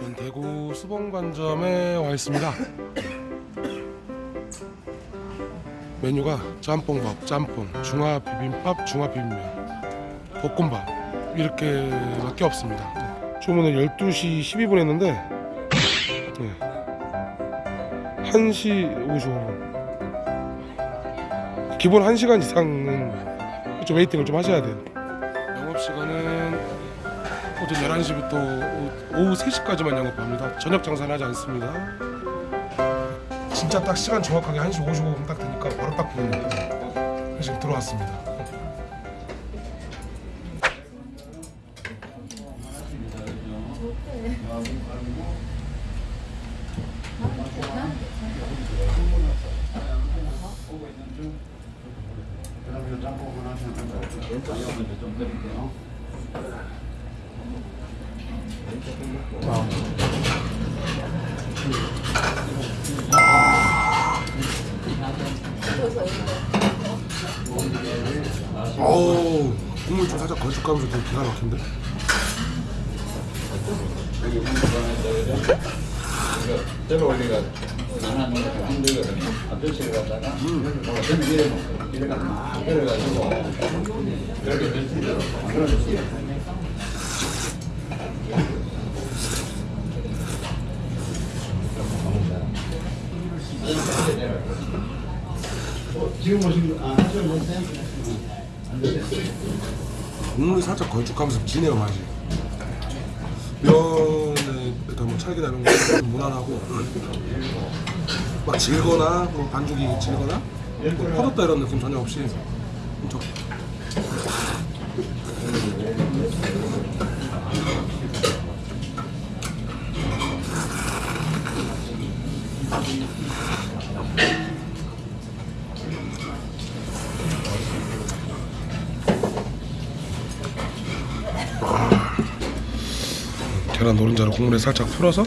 전 대구 수봉관점에 와 있습니다. 메뉴가 짬뽕밥, 짬뽕, 중화 비빔밥, 중화 비빔면, 볶음밥 이렇게 밖에 없습니다. 주문은 12시 12분 했는데 네. 1시 55분. 기본 1시간 이상은 좀 웨이팅을 좀 하셔야 돼요. 오전 11시부터 오후 3시까지만 영업합니다. 저녁 장사는 하지 않습니다. 진짜 딱 시간 정확하게 1시 55분 딱 되니까 바로 딱 보이네요. 지금 들어왔습니다. 어우 국물 좀 살짝 걸쭉하면서 되게 기가 막힌데? 됐습니다. 그러면 거? 국물이 살짝 걸쭉하면서 진해요 맛이 면에 일단 뭐 찰기나 이런 거좀 무난하고 막 질거나 뭐 반죽이 질거나 뭐 퍼졌다 이런 느낌 전혀 없이 엄 계란 노른자를 국물에 살짝 풀어서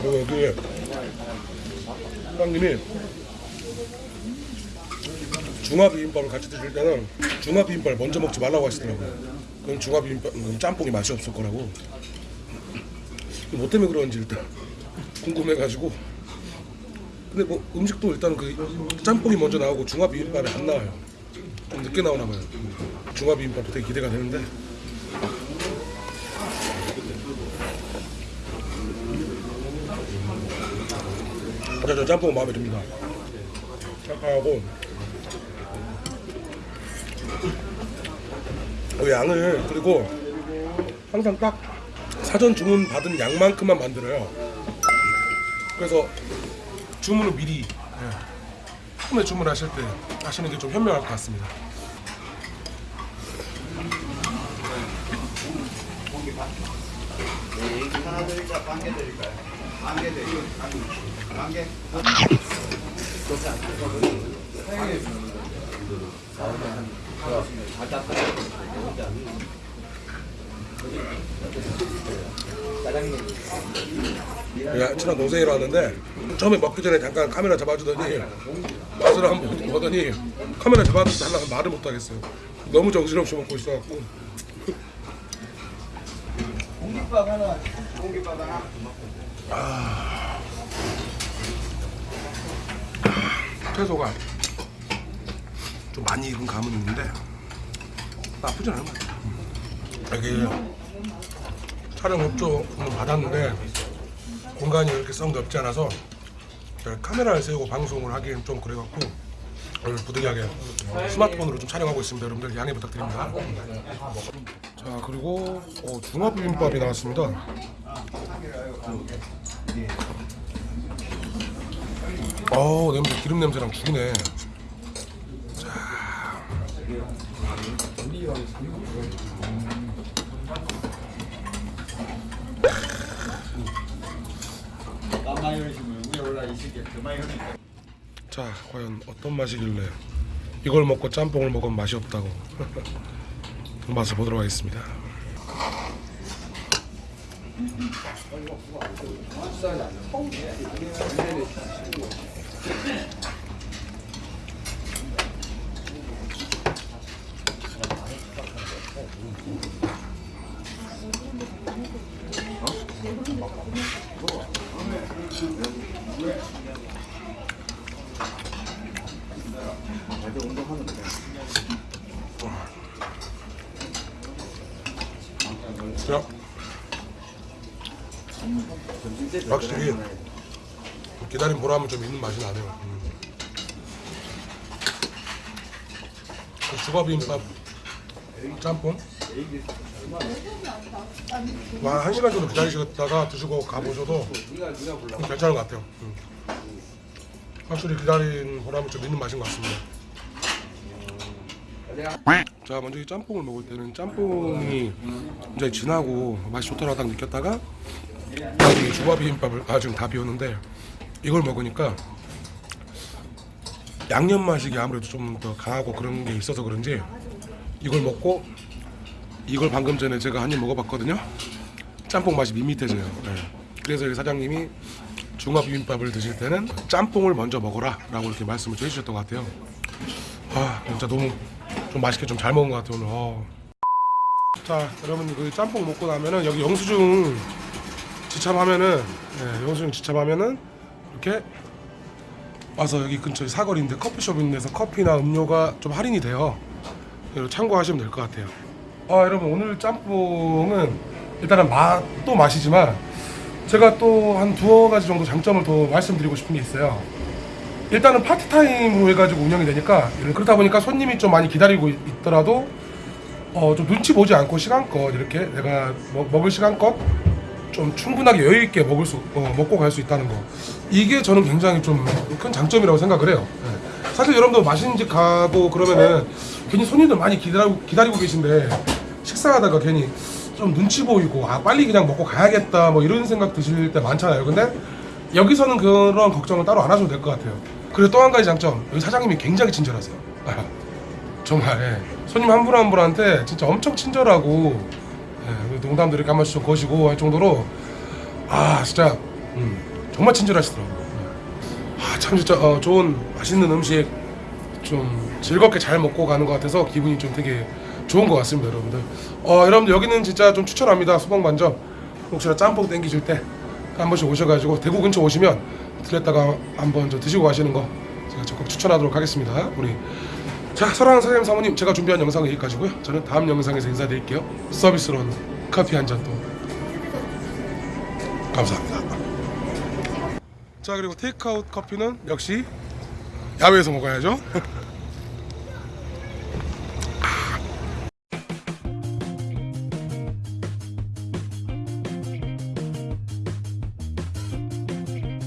그리고 여기 사장님이 중화 비빔밥을 같이 드실 때는 중화 비빔밥을 먼저 먹지 말라고 하시더라고요. 그럼 중화 비빔밥 음, 짬뽕이 맛이 없을 거라고. 뭐 때문에 그런지 일단 궁금해가지고. 근데 뭐 음식도 일단 그 짬뽕이 먼저 나오고 중화 비빔밥이 안 나와요. 좀 늦게 나오나 봐요. 중화 비빔밥도 되게 기대가 되는데. 저, 저 짬뽕 마음에 듭니다. 짬뽕하고 그 양을 그리고 항상 딱 사전 주문 받은 양만큼만 만들어요. 그래서 주문을 미리 예, 처음에 주문하실 때 하시는 게 좀 현명할 것 같습니다. 하나 드릴까? 반개 드릴까요? 반개 드릴까요? 반개? 야, 친한 동생이라 왔는데 처음에 먹기 전에 잠깐 카메라 잡아주더니 맛을 한번 보더니 카메라 잡아주지 달라고 말을 못 하겠어요. 너무 정신없이 먹고 있어갖고 공깃밥 하나, 공깃밥 하나. 채소가 좀 많이 익은 감은 있는데 나쁘진 않은 것 같아요. 여기 촬영 협조 받았는데 공간이 이렇게 썩 넓지 않아서 카메라를 세우고 방송을 하기엔 좀 그래갖고 오늘 부득이하게 스마트폰으로 좀 촬영하고 있습니다. 여러분들 양해 부탁드립니다. 자 그리고 어, 중화 비빔밥이 나왔습니다. 어 냄새 기름 냄새랑 죽이네. 마요네즈 자 과연 어떤 맛이길래 이걸 먹고 짬뽕을 먹으면 맛이 없다고 그 맛을 보도록 하겠습니다. 자, 확실히 기다린 보람은 좀 있는 맛이 나네요. 음. 그 주밥비빔밥 짬뽕 와, 한 시간 정도 기다리시다가 드시고 가보셔도 괜찮은 것 같아요. 음. 확실히 기다린 보람은 좀 있는 맛인 것 같습니다. 자 먼저 이 짬뽕을 먹을 때는 짬뽕이 굉장히 진하고 맛이 좋더라 딱 느꼈다가 나중에 주밥 비빔밥을 아 지금 다 비웠는데 이걸 먹으니까 양념 맛이 아무래도 좀 더 강하고 그런 게 있어서 그런지 이걸 먹고 이걸 방금 전에 제가 한 입 먹어봤거든요 짬뽕 맛이 밋밋해져요 네. 그래서 사장님이 중화 비빔밥을 드실 때는 짬뽕을 먼저 먹어라 라고 이렇게 말씀을 좀 해주셨던 것 같아요 아 진짜 너무 좀 맛있게 좀 잘 먹은 것 같아요 오늘 어. 자 여러분 그 짬뽕 먹고 나면은 여기 영수증 지참하면은 예, 영수증 지참하면은 이렇게 와서 여기 근처에 사거리인데 커피숍 있는 데서 커피나 음료가 좀 할인이 돼요. 참고하시면 될 것 같아요. 아 여러분 오늘 짬뽕은 일단은 맛도 맛이지만 제가 또 한 두어 가지 정도 장점을 더 말씀드리고 싶은 게 있어요. 일단은 파트타임으로 해가지고 운영이 되니까 그렇다 보니까 손님이 좀 많이 기다리고 있- 있더라도 어, 좀 눈치 보지 않고 시간껏 이렇게 내가 먹, 먹을 시간껏 좀 충분하게 여유 있게 먹을 수 어, 먹고 갈 수 있다는 거 이게 저는 굉장히 좀 큰 장점이라고 생각을 해요. 예. 사실 여러분들 맛있는 집 가고 그러면은 괜히 손님들 많이 기다리고 기다리고 계신데 식사하다가 괜히 좀 눈치 보이고 아 빨리 그냥 먹고 가야겠다 뭐 이런 생각 드실 때 많잖아요. 근데 여기서는 그런 걱정을 따로 안 하셔도 될 것 같아요. 그리고 또 한 가지 장점 여기 사장님이 굉장히 친절하세요. 아, 정말 예. 손님 한 분 한 분한테 진짜 엄청 친절하고 예, 농담도 이렇게 한 번씩 좀 거시고 할 정도로 아 진짜 음, 정말 친절하시더라고요. 예. 아참 진짜 어, 좋은 맛있는 음식 좀 즐겁게 잘 먹고 가는 것 같아서 기분이 좀 되게 좋은 것 같습니다, 여러분들. 어, 여러분들 여기는 진짜 좀 추천합니다. 수박만점 혹시나 짬뽕 땡기실 때 한 번씩 오셔가지고 대구 근처 오시면 들렸다가 한번 좀 드시고 가시는 거 제가 적극 추천하도록 하겠습니다. 우리 자 사랑하는 사장님 사모님 제가 준비한 영상은 여기까지고요. 저는 다음 영상에서 인사드릴게요. 서비스로는 커피 한잔또 감사합니다. 자 그리고 테이크아웃 커피는 역시 야외에서 먹어야죠.